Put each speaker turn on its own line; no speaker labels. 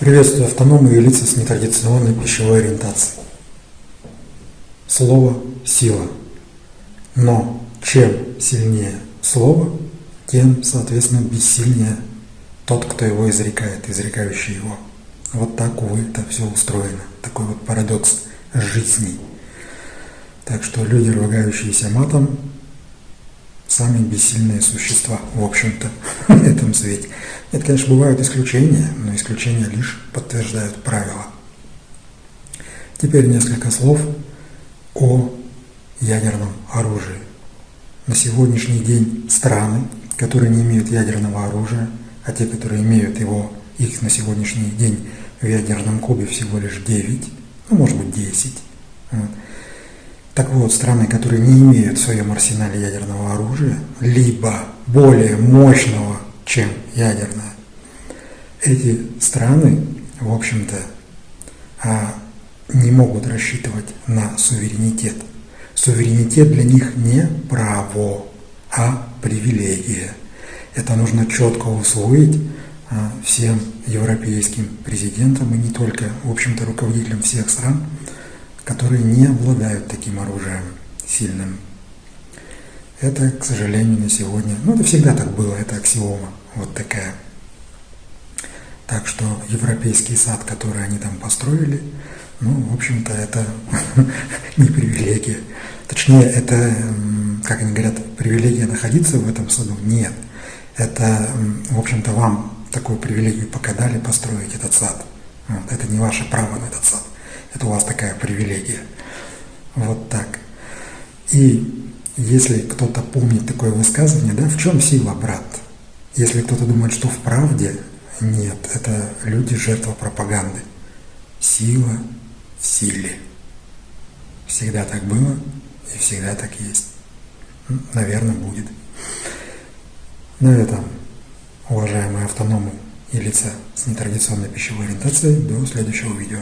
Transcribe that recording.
Приветствую автономы и лица с нетрадиционной пищевой ориентацией. Слово – сила. Но чем сильнее слово, тем, соответственно, бессильнее тот, кто его изрекает, изрекающий его. Вот так, увы, это все устроено. Такой вот парадокс жизни. Так что люди, ругающиеся матом, сами бессильные существа, в общем-то, в этом свете. Это, конечно, бывают исключения, но исключения лишь подтверждают правила. Теперь несколько слов о ядерном оружии. На сегодняшний день страны, которые не имеют ядерного оружия, а те, которые имеют его, их на сегодняшний день в ядерном кубе всего лишь 9, ну, может быть, 10. Вот. Так вот, страны, которые не имеют в своем арсенале ядерного оружия, либо более мощного, чем ядерное, эти страны, в общем-то, а, не могут рассчитывать на суверенитет. Суверенитет для них не право, а привилегия. Это нужно четко усвоить а, всем европейским президентам и не только, в общем-то, руководителям всех стран, которые не обладают таким оружием сильным. Это, к сожалению, на сегодня, ну это всегда так было, это аксиома, вот такая. Так что европейский сад, который они там построили, ну, в общем-то, это не привилегия. Точнее, это, как они говорят, привилегия находиться в этом саду? Нет. Это, в общем-то, вам такую привилегию пока дали построить этот сад. Вот. Это не ваше право на этот сад. У вас такая привилегия. Вот так. И если кто-то помнит такое высказывание, да, в чем сила, брат? Если кто-то думает, что в правде, нет, это люди жертва пропаганды. Сила в силе. Всегда так было и всегда так есть. Наверное, будет. На этом, уважаемые автономы и лица с нетрадиционной пищевой ориентацией, до следующего видео.